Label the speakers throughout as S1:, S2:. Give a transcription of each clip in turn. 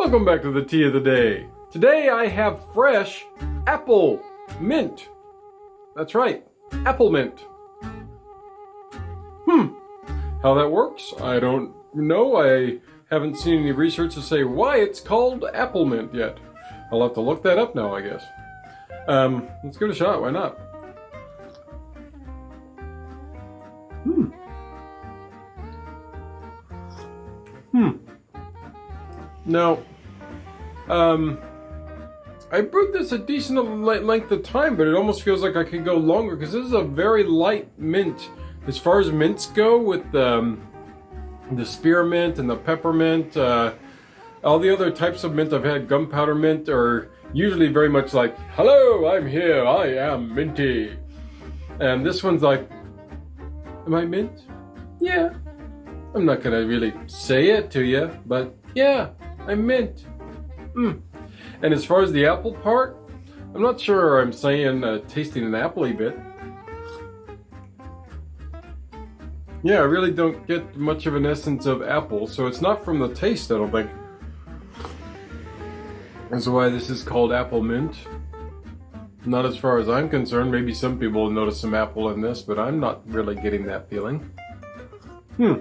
S1: Welcome back to the tea of the day. Today I have fresh apple mint. That's right, apple mint. Hmm, how that works, I don't know. I haven't seen any research to say why it's called apple mint yet. I'll have to look that up now, I guess. Um, let's give it a shot, why not? Hmm. Hmm. Now, um, I brewed this a decent length of time, but it almost feels like I could go longer because this is a very light mint. As far as mints go, with um, the spearmint and the peppermint, uh, all the other types of mint I've had, gunpowder mint, are usually very much like, Hello, I'm here, I am minty. And this one's like, Am I mint? Yeah. I'm not gonna really say it to you, but yeah, I'm mint. Mm. And as far as the apple part, I'm not sure I'm saying uh, tasting an appley bit. Yeah, I really don't get much of an essence of apple, so it's not from the taste, I don't think. That's why this is called apple mint. Not as far as I'm concerned. Maybe some people will notice some apple in this, but I'm not really getting that feeling. Hmm.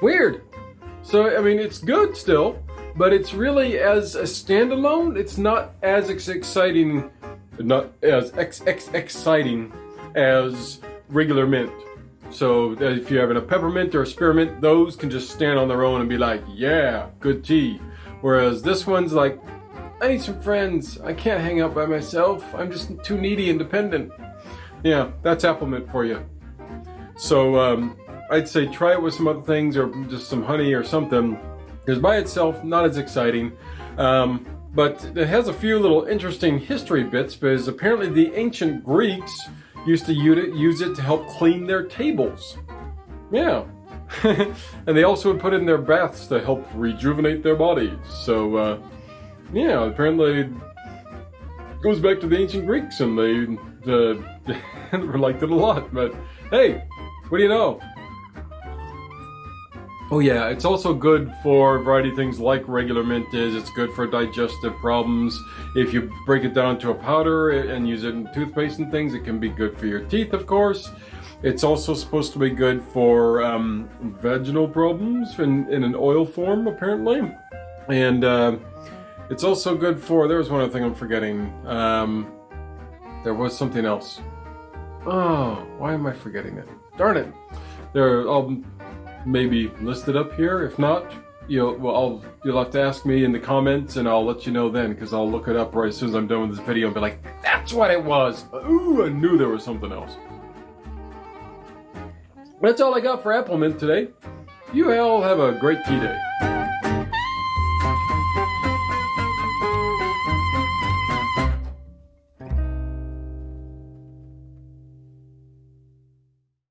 S1: Weird. So, I mean, it's good still, but it's really, as a standalone, it's not as exciting, not as ex ex exciting as regular mint. So if you're having a peppermint or a spearmint, those can just stand on their own and be like, yeah, good tea. Whereas this one's like, I need some friends. I can't hang out by myself. I'm just too needy and dependent. Yeah, that's apple mint for you. So um, I'd say try it with some other things or just some honey or something. Because by itself, not as exciting. Um, but it has a few little interesting history bits because apparently the ancient Greeks used to use it to help clean their tables. Yeah, and they also would put it in their baths to help rejuvenate their bodies. So, uh, yeah, apparently it goes back to the ancient Greeks and they uh, liked it a lot. But hey, what do you know? Oh yeah, it's also good for a variety of things like regular mint is. It's good for digestive problems. If you break it down to a powder and use it in toothpaste and things, it can be good for your teeth, of course. It's also supposed to be good for um, vaginal problems in, in an oil form, apparently. And uh, it's also good for, there was one other thing I'm forgetting. Um, there was something else. Oh, why am I forgetting it? Darn it. There, I'll maybe list it up here. If not, you'll, well, I'll, you'll have to ask me in the comments and I'll let you know then because I'll look it up right as soon as I'm done with this video and be like, that's what it was. Ooh, I knew there was something else. That's all I got for Apple Mint today. You all have a great tea day.